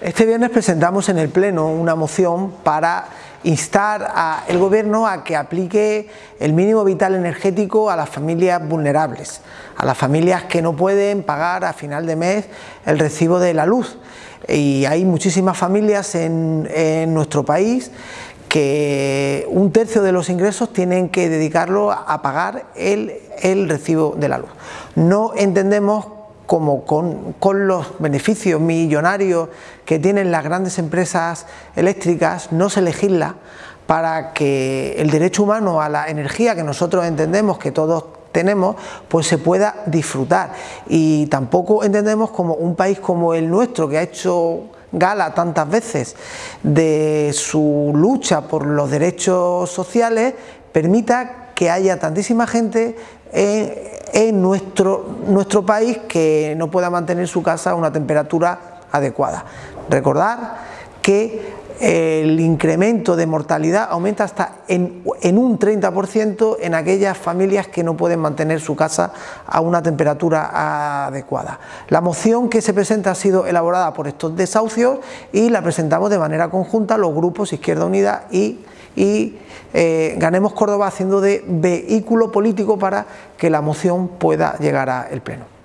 Este viernes presentamos en el Pleno una moción para instar al Gobierno a que aplique el mínimo vital energético a las familias vulnerables, a las familias que no pueden pagar a final de mes el recibo de la luz. Y hay muchísimas familias en, nuestro país que un tercio de los ingresos tienen que dedicarlo a pagar el, el recibo de la luz. No entendemos como con, los beneficios millonarios que tienen las grandes empresas eléctricas, no se legisla para que el derecho humano a la energía que nosotros entendemos que todos tenemos, pues se pueda disfrutar. Y tampoco entendemos como un país como el nuestro, que ha hecho gala tantas veces de su lucha por los derechos sociales, permita que haya tantísima gente en, en nuestro, nuestro país que no pueda mantener su casa a una temperatura adecuada. Recordar que el incremento de mortalidad aumenta hasta en, en, un 30% en aquellas familias que no pueden mantener su casa a una temperatura adecuada. La moción que se presenta ha sido elaborada por estos desahucios y la presentamos de manera conjunta los grupos Izquierda Unida y eh, Ganemos Córdoba haciendo de vehículo político para que la moción pueda llegar al Pleno.